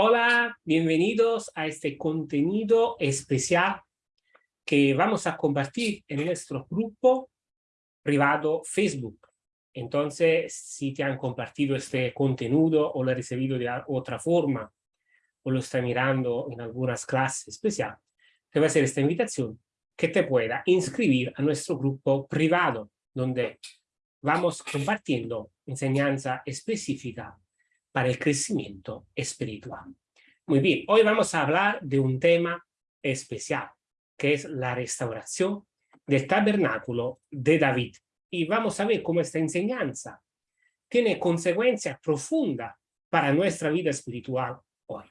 Hola, bienvenidos a este contenido especial que vamos a compartir en nuestro grupo privado Facebook. Entonces, si te han compartido este contenido o lo has recibido de otra forma o lo está mirando en algunas clases especiales, te voy a hacer esta invitación que te pueda inscribir a nuestro grupo privado, donde vamos compartiendo enseñanza específica para el crecimiento espiritual. Muy bien, hoy vamos a hablar de un tema especial, que es la restauración del tabernáculo de David. Y vamos a ver cómo esta enseñanza tiene consecuencias profundas para nuestra vida espiritual hoy.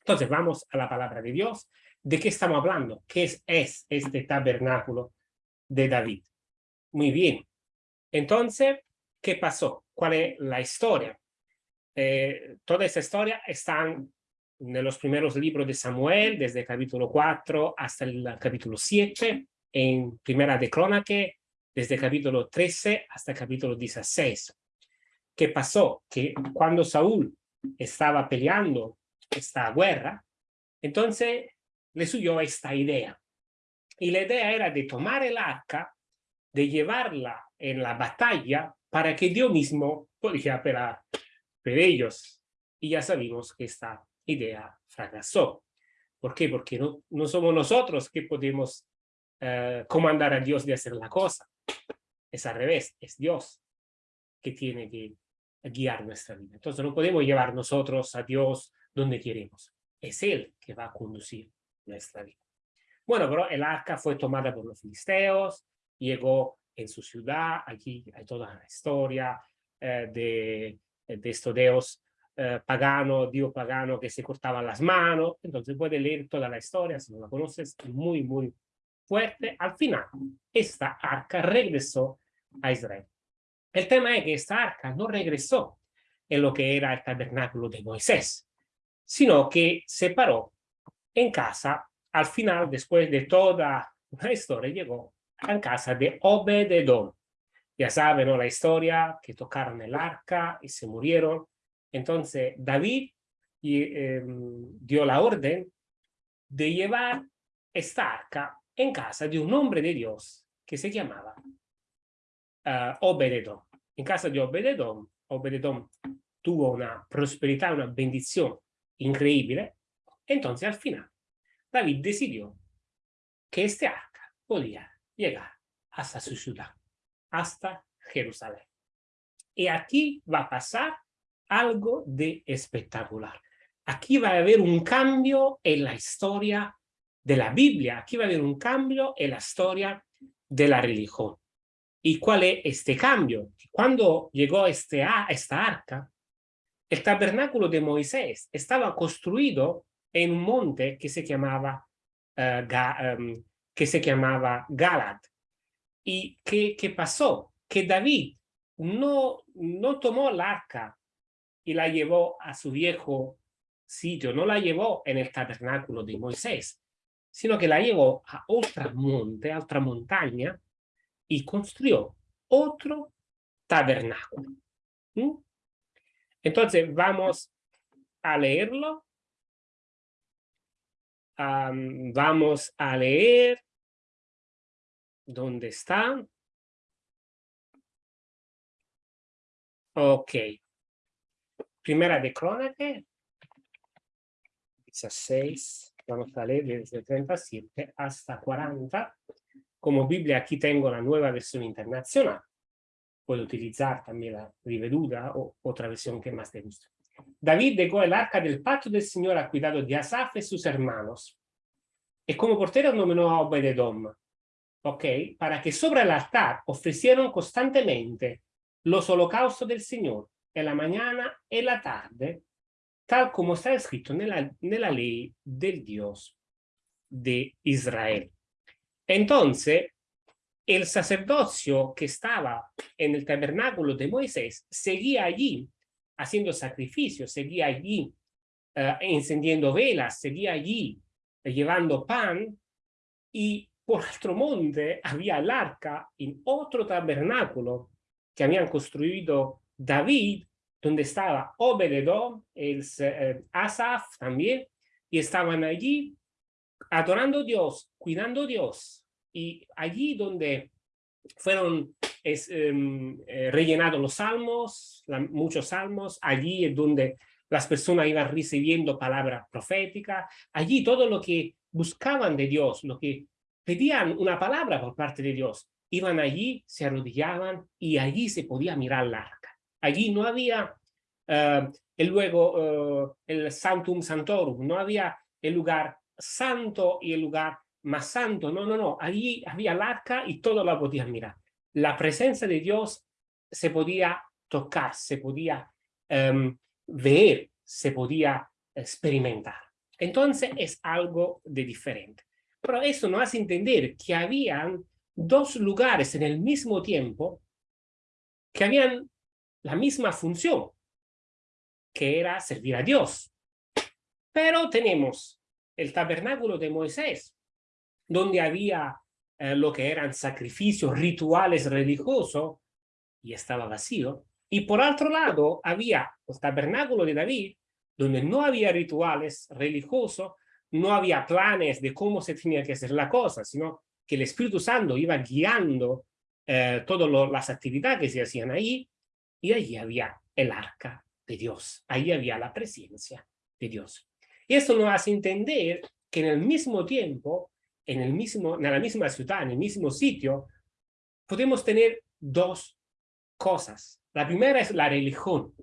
Entonces vamos a la palabra de Dios. ¿De qué estamos hablando? ¿Qué es, es este tabernáculo de David? Muy bien. Entonces, ¿qué pasó? ¿Cuál es la historia? Eh, toda esa historia está en los primeros libros de Samuel, desde el capítulo 4 hasta el capítulo 7, en Primera de Crónaque, desde el capítulo 13 hasta el capítulo 16. ¿Qué pasó? Que cuando Saúl estaba peleando esta guerra, entonces le subió esta idea. Y la idea era de tomar el arca, de llevarla en la batalla para que Dios mismo pudiera pelear ellos. Y ya sabemos que esta idea fracasó. ¿Por qué? Porque no, no somos nosotros que podemos eh, comandar a Dios de hacer la cosa. Es al revés, es Dios que tiene que guiar nuestra vida. Entonces no podemos llevar nosotros a Dios donde queremos. Es Él que va a conducir nuestra vida. Bueno, pero el arca fue tomada por los filisteos, llegó en su ciudad, aquí hay toda la historia eh, de de estos dios eh, pagano, dio pagano que se cortaba las manos. Entonces puedes leer toda la historia, si no la conoces, muy, muy fuerte. Al final, esta arca regresó a Israel. El tema es que esta arca no regresó en lo que era el tabernáculo de Moisés, sino que se paró en casa, al final, después de toda la historia, llegó a casa de Obededón. Ya saben, La historia, que tocaron el arca y se murieron. Entonces, David em, dio la orden de llevar esta arca en casa de un hombre de Dios que se llamaba uh, Obededón. En casa de Obededón, Obededón tuvo una prosperidad, una bendición increíble. Entonces, al final, David decidió que este arca podía llegar hasta su ciudad hasta Jerusalén. Y aquí va a pasar algo de espectacular. Aquí va a haber un cambio en la historia de la Biblia. Aquí va a haber un cambio en la historia de la religión. ¿Y cuál es este cambio? Cuando llegó este, esta arca, el tabernáculo de Moisés estaba construido en un monte que se llamaba, uh, que se llamaba Galad. ¿Y qué, qué pasó? Que David no, no tomó el arca y la llevó a su viejo sitio, no la llevó en el tabernáculo de Moisés, sino que la llevó a otra monte, a otra montaña, y construyó otro tabernáculo. Entonces vamos a leerlo. vamos a leer ¿Dónde está? Ok. Primera de Crónica. 16. Vamos a leer desde 37 hasta 40. Como Biblia aquí tengo la nueva versión internacional. Puedo utilizar también la riveduta o otra versión que más te guste. David dejó el arca del pacto del Señor a cuidado de Asaf y sus hermanos. Y como portero nominó a Obededom, ¿ok? Para que sobre el altar ofrecieran constantemente los holocaustos del Señor en la mañana y la tarde, tal como está escrito en la, ley del Dios de Israel. Entonces, el sacerdocio que estaba en el tabernáculo de Moisés seguía allí haciendo sacrificios, seguía allí uh, encendiendo velas, seguía allí uh, llevando pan y por otro monte había el arca en otro tabernáculo que habían construido David donde estaba Obededom, el, eh, Asaf también, y estaban allí adorando a Dios, cuidando a Dios. Y allí donde fueron es, em, eh, rellenados los salmos, muchos salmos, allí es donde las personas iban recibiendo palabra profética, allí todo lo que buscaban de Dios, lo que pedían una palabra por parte de Dios, iban allí, se arrodillaban y allí se podía mirar la arca. Allí no había uh, el luego uh, el Santum Santorum, no había el lugar santo y el lugar más santo, no, no, no, allí había el arca y todo lo podían mirar. La presencia de Dios se podía tocar, se podía um, ver, se podía experimentar. Entonces es algo de diferente. Pero eso nos hace entender que habían dos lugares en el mismo tiempo que habían la misma función, que era servir a Dios. Pero tenemos el tabernáculo de Moisés, donde había eh, lo que eran sacrificios, rituales religiosos, y estaba vacío. Y por otro lado, había el tabernáculo de David, donde no había rituales religiosos, no había planes de cómo se tenía que hacer la cosa, sino que el Espíritu Santo iba guiando eh, todas las actividades que se hacían ahí, y allí había el arca de Dios, ahí había la presencia de Dios. Y esto nos hace entender que en el mismo tiempo, en, el mismo, en la misma ciudad, en el mismo sitio, podemos tener dos cosas. La primera es la religión.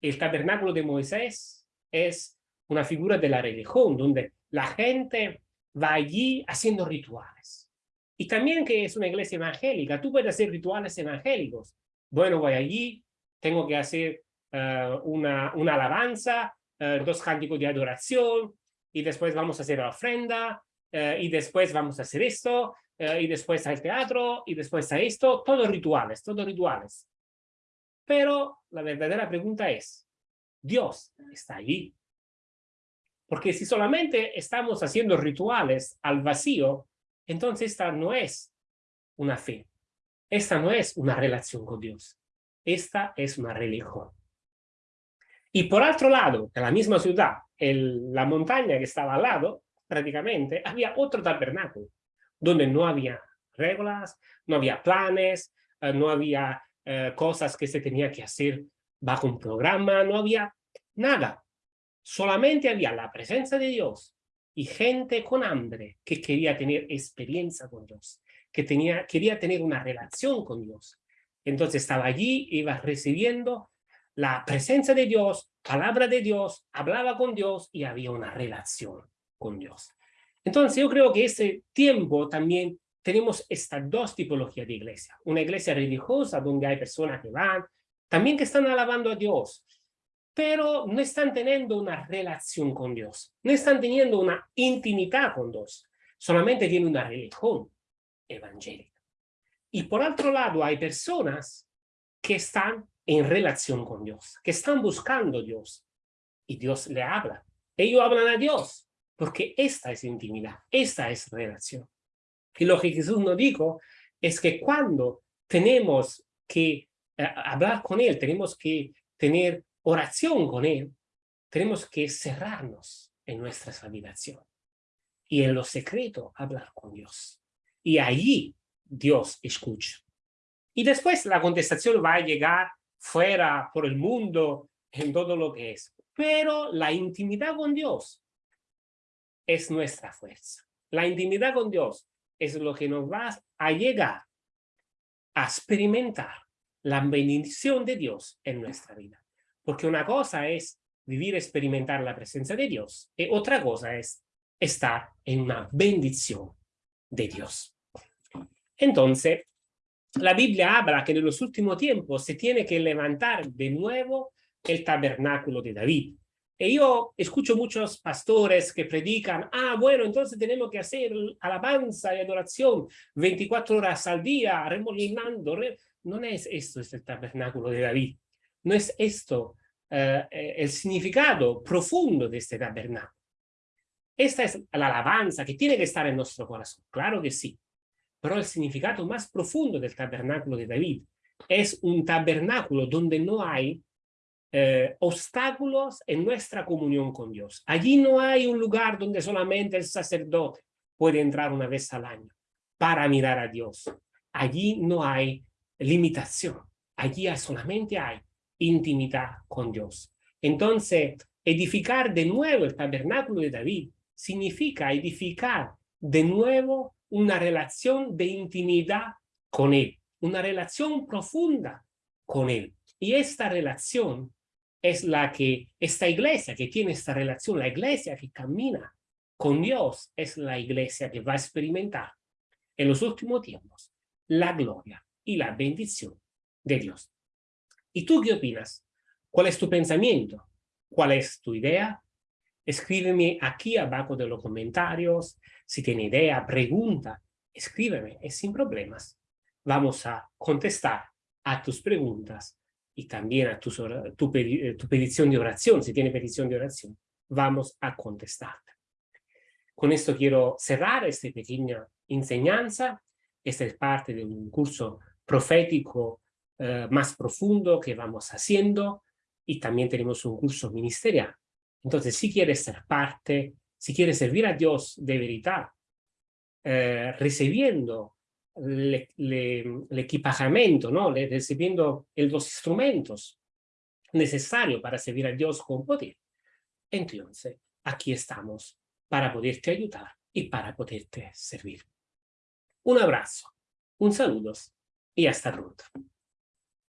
El tabernáculo de Moisés es una figura de la religión, donde la gente va allí haciendo rituales. Y también que es una iglesia evangélica, tú puedes hacer rituales evangélicos. Bueno, voy allí, tengo que hacer uh, una, una alabanza, uh, dos cánticos de adoración, y después vamos a hacer la ofrenda, uh, y después vamos a hacer esto, y después al teatro, y después a esto, todos rituales, todos rituales. Pero la verdadera pregunta es, ¿Dios está allí? Porque si solamente estamos haciendo rituales al vacío, entonces esta no es una fe. Esta no es una relación con Dios. Esta es una religión. Y por otro lado, en la misma ciudad, en la montaña que estaba al lado, prácticamente, había otro tabernáculo, donde no había reglas, no había planes, eh, no había eh, cosas que se tenía que hacer bajo un programa, no había nada solamente había la presencia de Dios y gente con hambre que quería tener experiencia con Dios, que tenía, quería tener una relación con Dios. Entonces estaba allí, iba recibiendo la presencia de Dios, palabra de Dios, hablaba con Dios y había una relación con Dios. Entonces yo creo que ese tiempo también tenemos estas dos tipologías de iglesia. Una iglesia religiosa donde hay personas que van, también que están alabando a Dios, pero no están teniendo una relación con Dios, no están teniendo una intimidad con Dios, solamente tienen una religión evangélica. Y por otro lado hay personas que están en relación con Dios, que están buscando a Dios, y Dios le habla. Ellos hablan a Dios, porque esta es intimidad, esta es relación. Y lo que Jesús nos dijo es que cuando tenemos que eh, hablar con Él, tenemos que tener oración con Él, tenemos que cerrarnos en nuestra habitación y en lo secreto hablar con Dios. Y allí Dios escucha. Y después la contestación va a llegar fuera, por el mundo, en todo lo que es. Pero la intimidad con Dios es nuestra fuerza. La intimidad con Dios es lo que nos va a llegar a experimentar la bendición de Dios en nuestra vida. Porque una cosa es vivir, experimentar la presencia de Dios, y otra cosa es estar en una bendición de Dios. Entonces, la Biblia habla que en los últimos tiempos se tiene que levantar de nuevo el tabernáculo de David. Y yo escucho muchos pastores que predican, ah, bueno, entonces tenemos que hacer alabanza y adoración 24 horas al día, remolinando. No es esto, es el tabernáculo de David. No es esto eh, eh, el significado profundo de este tabernáculo. Esta es la alabanza que tiene que estar en nuestro corazón, claro que sí. Pero el significado más profundo del tabernáculo de David es un tabernáculo donde no hay eh, obstáculos en nuestra comunión con Dios. Allí no hay un lugar donde solamente el sacerdote puede entrar una vez al año para mirar a Dios. Allí no hay limitación. Allí solamente hay intimidad con Dios. Entonces, edificar de nuevo el tabernáculo de David significa edificar de nuevo una relación de intimidad con Él, una relación profunda con Él. Y esta relación es la que, esta iglesia que tiene esta relación, la iglesia que camina con Dios, es la iglesia que va a experimentar en los últimos tiempos la gloria y la bendición de Dios. ¿Y tú qué opinas? ¿Cuál es tu pensamiento? ¿Cuál es tu idea? Escríbeme aquí abajo de los comentarios. Si tiene idea, pregunta, escríbeme, es sin problemas. Vamos a contestar a tus preguntas y también a tu, tu, eh, tu petición de oración. Si tiene petición de oración, vamos a contestarte. Con esto quiero cerrar esta pequeña enseñanza. Esta es parte de un curso profético eh, más profundo que vamos haciendo y también tenemos un curso ministerial. Entonces, si quieres ser parte, si quieres servir a Dios de verdad, eh, recibiendo el equipamiento, ¿no? recibiendo los instrumentos necesarios para servir a Dios con poder, entonces aquí estamos para poderte ayudar y para poderte servir. Un abrazo, un saludo y hasta pronto.